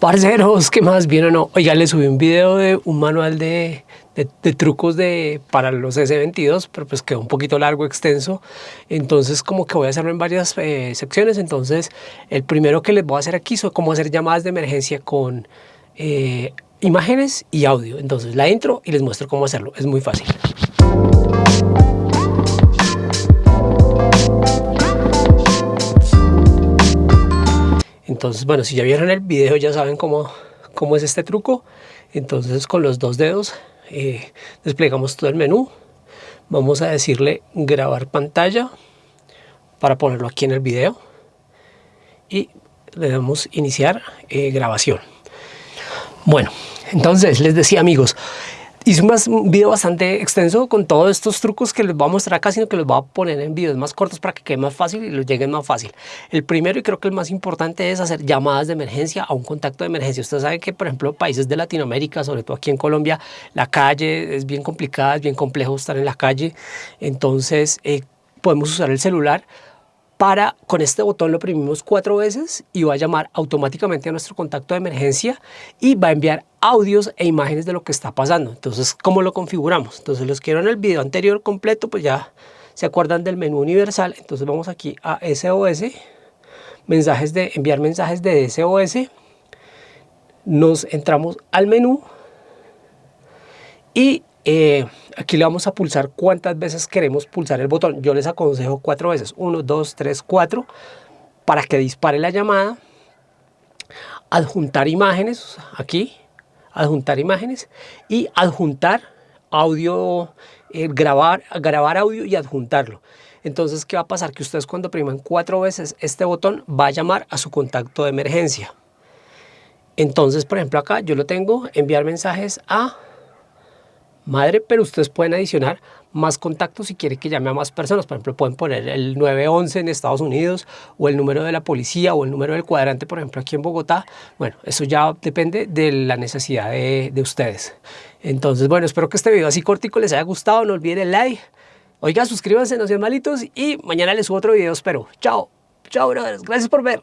Parceros, ¿qué más? ¿Bien o no? Oiga, le subí un video de un manual de, de, trucos de, para los S22, pero pues quedó un poquito largo, extenso. Entonces como que voy a hacerlo en varias eh, secciones. Entonces el primero que les voy a hacer aquí es cómo hacer llamadas de emergencia con eh, imágenes y audio. Entonces la intro y les muestro cómo hacerlo. Es muy fácil. Entonces, bueno, si ya vieron el video ya saben cómo, cómo es este truco. Entonces con los dos dedos eh, desplegamos todo el menú. Vamos a decirle grabar pantalla para ponerlo aquí en el video. Y le damos iniciar eh, grabación. Bueno, entonces les decía amigos, Hice un video bastante extenso con todos estos trucos que les voy a mostrar acá, sino que los voy a poner en videos más cortos para que quede más fácil y los lleguen más fácil. El primero y creo que el más importante es hacer llamadas de emergencia a un contacto de emergencia. Ustedes saben que, por ejemplo, países de Latinoamérica, sobre todo aquí en Colombia, la calle es bien complicada, es bien complejo estar en la calle. Entonces, eh, podemos usar el celular para, con este botón lo oprimimos cuatro veces y va a llamar automáticamente a nuestro contacto de emergencia y va a enviar audios e imágenes de lo que está pasando. Entonces, ¿cómo lo configuramos? Entonces, los quiero en el video anterior completo, pues ya se acuerdan del menú universal. Entonces, vamos aquí a SOS, mensajes de, enviar mensajes de SOS. Nos entramos al menú y eh, aquí le vamos a pulsar cuántas veces queremos pulsar el botón. Yo les aconsejo cuatro veces, uno, dos, tres, cuatro, para que dispare la llamada. Adjuntar imágenes, aquí, adjuntar imágenes y adjuntar audio, eh, grabar, grabar audio y adjuntarlo. Entonces, ¿qué va a pasar? Que ustedes cuando priman cuatro veces este botón va a llamar a su contacto de emergencia. Entonces, por ejemplo, acá yo lo tengo, enviar mensajes a madre, pero ustedes pueden adicionar más contactos si quieren que llame a más personas. Por ejemplo, pueden poner el 911 en Estados Unidos o el número de la policía o el número del cuadrante, por ejemplo, aquí en Bogotá. Bueno, eso ya depende de la necesidad de, ustedes. Entonces, bueno, espero que este video así cortico les haya gustado. No olviden el like. Oiga, suscríbanse, no sean malitos y mañana les subo otro video, espero. Chao. Chao, brothers. Gracias por ver.